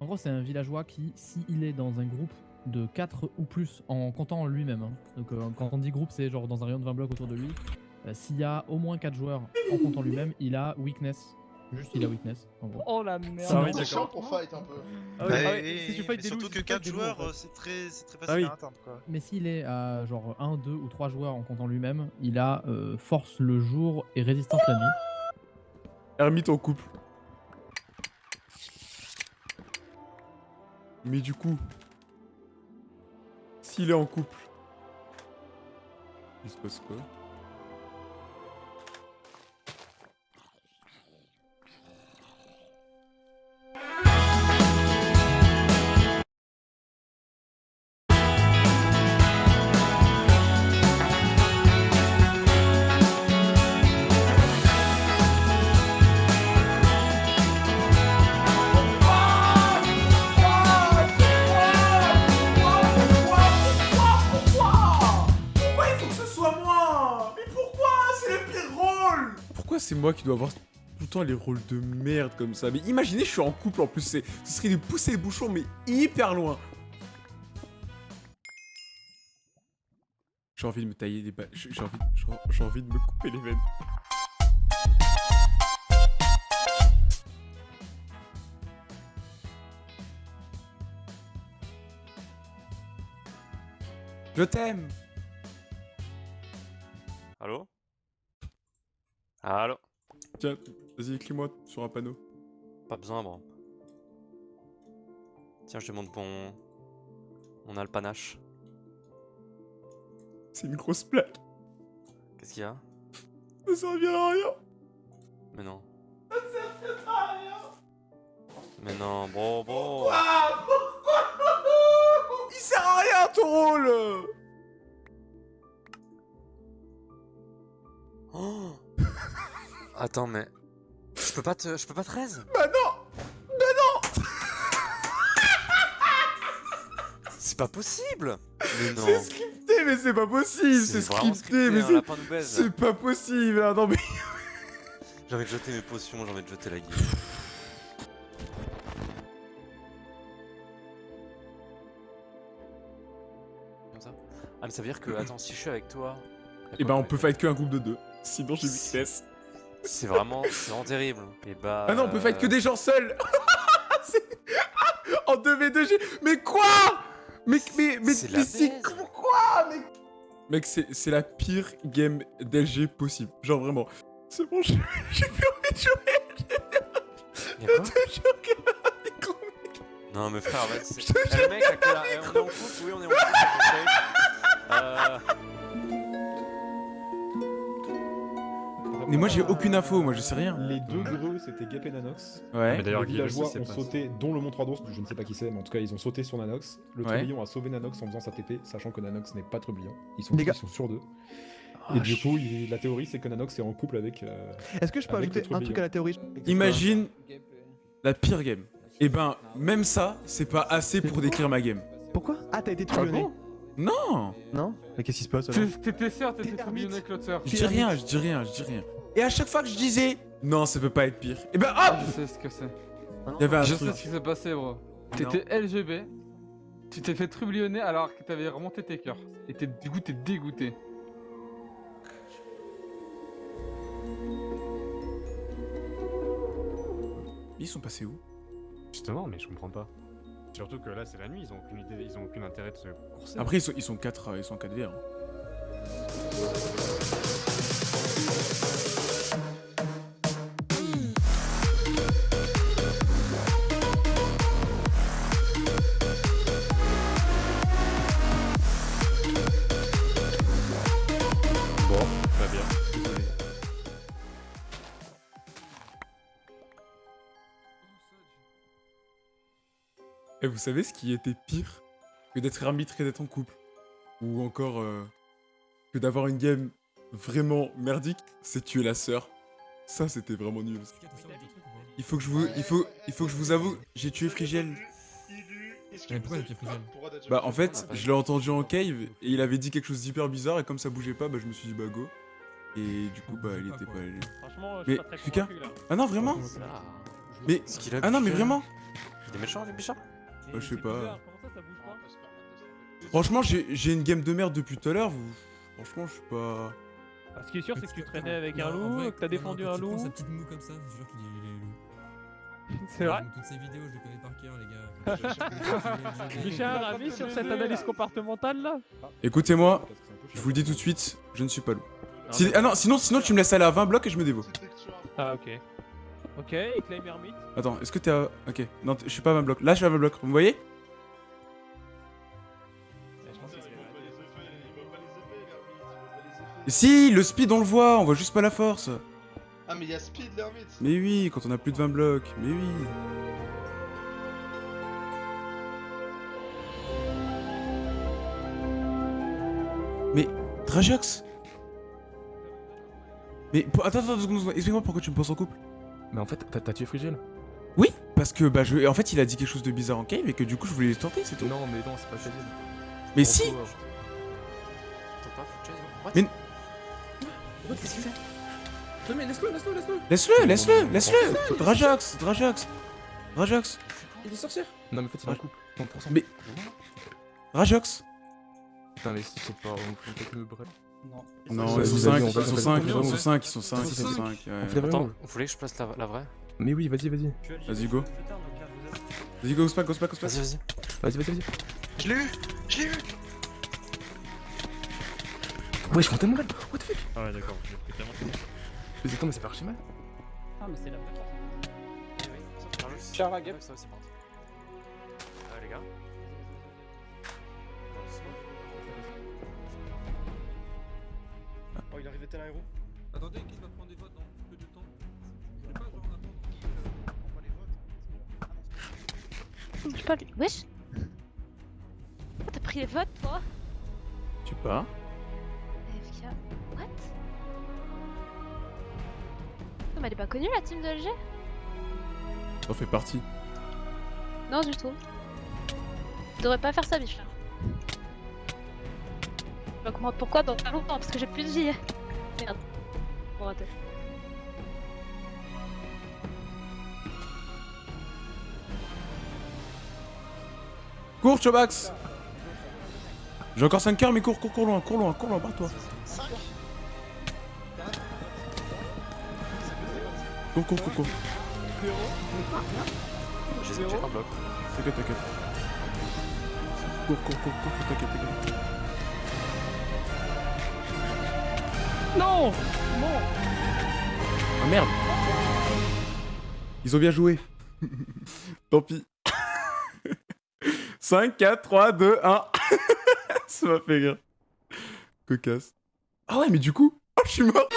En gros, c'est un villageois qui, s'il est dans un groupe de 4 ou plus, en comptant lui-même, hein. donc euh, quand on dit groupe, c'est genre dans un rayon de 20 blocs autour de lui, euh, s'il y a au moins 4 joueurs en comptant lui-même, il a weakness. Juste, il a weakness, en gros. Oh la merde. Ah oui, C'est chiant pour fight un peu. Ah oui, Bah, ah oui, et- si tu fight des loups, surtout si que tu fight 4 des loups, en joueurs, fait. c'est très, c'est très Ah facile oui. à atteindre quoi. Mais s'il est à genre 1, 2 ou 3 joueurs en comptant lui-même, il a euh, force le jour et résistance la nuit. Ermite en couple. Mais du coup, s'il est en couple, il se passe quoi? Moi qui dois avoir tout le temps les rôles de merde comme ça Mais imaginez, je suis en couple en plus, ce serait de pousser les bouchons, mais hyper loin. J'ai envie de me tailler des balles. J'ai envie, j'ai envie de me couper les veines. Je t'aime Allô? Allô? Tiens, vas-y, écris-moi sur un panneau. Pas besoin, bro. Tiens, je te montre mon... Mon alpanache. C'est une grosse blague. Qu'est-ce qu'il y a? Ça servira à rien. Mais non. Mais non, bro, bro Il sert à rien ton rôle Oh Attends, mais... Je peux pas te... Je peux pas te raise? Bah non! C'est pas possible! Mais non. C'est scripté, mais c'est pas possible C'est scripté, mais un c'est... C'est pas possible ah, Non mais... J'ai envie de jeter mes potions, j'ai envie de jeter la guille. Comme ça? Ah mais ça veut dire que, attends, si je suis avec toi... Et bah on peut fight que un groupe de deux. Sinon j'ai vitesse. C'est vraiment, vraiment terrible. Et bah... Ah non, on peut fight que euh, des gens seuls En 2v2G Mais quoi? Mais... Mais... Mais... C'est mais quoi Mais... Mec, c'est la pire game d'LG possible. Genre vraiment. C'est bon, j'ai plus envie de jouer. Je te jure des gros mecs. Non mais frère, arrête, c'est... Je te Eh, mec, on est en couple, oui on est en couple. Euh... Mais moi j'ai aucune info, moi je sais rien. Les deux greux, c'était Gap et Nanox. Ouais. les villageois ont sauté, dont le Mont 3 d'ours, je ne sais pas qui c'est, mais en tout cas ils ont sauté sur Nanox. Le Ouais. Trublion a sauvé Nanox en faisant sa TP, sachant que Nanox n'est pas Trublion. Ils sont, ils sont sur deux. Ah, et du coup, la théorie c'est que Nanox est en couple avec. euh, Est-ce que je peux ajouter un truc à la théorie? Imagine la pire game. Et ben, même ça, c'est pas assez pour décrire ma game. Pourquoi? Ah, t'as été trublonné Non Non Mais qu'est-ce qui se passe alors T'étais sûr, t'étais trublion avec l'autre sœur. Je dis rien, je dis rien, je dis rien. Et à chaque fois que je disais non, ça peut pas être pire. Et ben hop Je sais ce que c'est. Il y avait un Je truc. sais ce qui s'est passé, bro. T'étais LGB, tu t'es fait trublionner alors que t'avais remonté tes cœurs. Et t'es, du coup, t'es dégoûté. Ils sont passés où? Justement, mais je comprends pas. Surtout que là, c'est la nuit, ils ont aucune idée, ils ont aucun intérêt de se courser. Après, ils sont, ils sont 4 ils sont 4 VR. Et vous savez ce qui était pire que d'être arbitre et d'être en couple? Ou encore euh, que d'avoir une game vraiment merdique, c'est tuer la sœur. Ça, c'était vraiment nul. Il faut que je vous, il faut, il faut que je vous avoue, j'ai tué Frigiel. Mais pourquoi le pied frigel Bah en fait, je l'ai entendu en cave et il avait dit quelque chose d'hyper bizarre et comme ça bougeait pas, bah je me suis dit bah go. Et du coup bah il était pas allé. Franchement, je Mais suis pas très. Ah non vraiment? Ah. Mais Ce qu'il a ah non mais vraiment? Il est méchant, les bichons Bah, je sais pas. bizarre, Comment ça, ça bouge pas Franchement j'ai une game de merde depuis tout à l'heure. vous- Franchement je suis pas. Ah, Ce qui est sûr, c'est que tu traînais avec un loup, vrai, que t'as défendu un loup. sa petite moue comme ça, je te jure qu'il est loup. C'est vrai Toutes ces vidéos, je les connais par cœur, les gars. Richard, avis sur cette analyse comportementale là? Écoutez-moi, je vous le dis tout de suite, je ne suis pas loup. Si- ah non sinon sinon tu me laisses aller à 20 blocs et je me dévoue. Ah, ok. Ok, et claim Hermite. Attends, est-ce que t'es à. Ok, non, je suis pas à 20 blocs. Là, je suis à 20 blocs, vous me voyez? Si, le speed, on le voit, on voit juste pas la force. Ah, mais il y a Speed l'ermite Mais oui, quand on a plus de 20 blocs, mais oui. Mais, Trajox? Mais, pour- attends, attends, secondes. explique-moi pourquoi tu me penses en couple Mais en fait, t'as t'as tué Frigel Oui, parce que, bah, je... en fait, il a dit quelque chose de bizarre en cave et que du coup, je voulais les tenter, c'est tout. Non, mais non, c'est pas Frigel. Mais si Attends pas, Mais- Qu'est-ce qu'il fait? Non, mais laisse-le, laisse-le, laisse-le Laisse-le, laisse-le, laisse-le Drajox, Drajox Drajox Il est sorcière Non, mais en fait, il est en couple. 100%. Mais- Drajox Putain, mais si c'est pas. On peut-être me bref. Non, ils sont vas-y, 5, on ils sont on va- 5, on ils sont 5, ils sont 5, ils sont On 5. On fait Attends, vraiment. vous voulez que je place la, la vraie? Mais oui, vas-y, vas-y. Vas-y, go. Vas-y, go, spack, go, spack, go, spack. Vas-y, vas-y. Vas-y, vas-y, vas-y. Je l'ai eu Je l'ai eu Ouais, je fais tellement mal. What the fuck? Ah ouais, d'accord, j'ai pris tellement de Mais attends, mais ça fait archi mal. Ah, mais c'est la vraie Charles la guêpe. Ça va, c'est parti. Ah, les gars. Oh, il arrivait tel un héros. Attendez, qui va prendre des votes dans peu de temps Je voulais pas genre attendre. Je sais pas lui. Wesh Oh, T'as pris les votes, toi Tu pas FK. What Non, mais elle est pas connue la team de LG T'en fais partie. Non, du tout. Tu devrais pas faire ça, Bichard. Je vais comprendre pourquoi dans pas longtemps, parce que j'ai plus de vie. Merde. Bon, raté. Cours, Chobax J'ai encore 5 coeurs, mais cours, cours, cours loin, cours loin, cours loin, barre-toi. Cours, cours, cours, cours. J'ai un bloc. T'inquiète, t'inquiète. Cours, cours, cours, cours, cours, t'inquiète, t'inquiète. Non Ah merde Ils ont bien joué. Tant pis. 5, 4, 3, 2, 1. Ça m'a fait rire. Cocasse. Ah ouais, mais du coup... Oh, je suis mort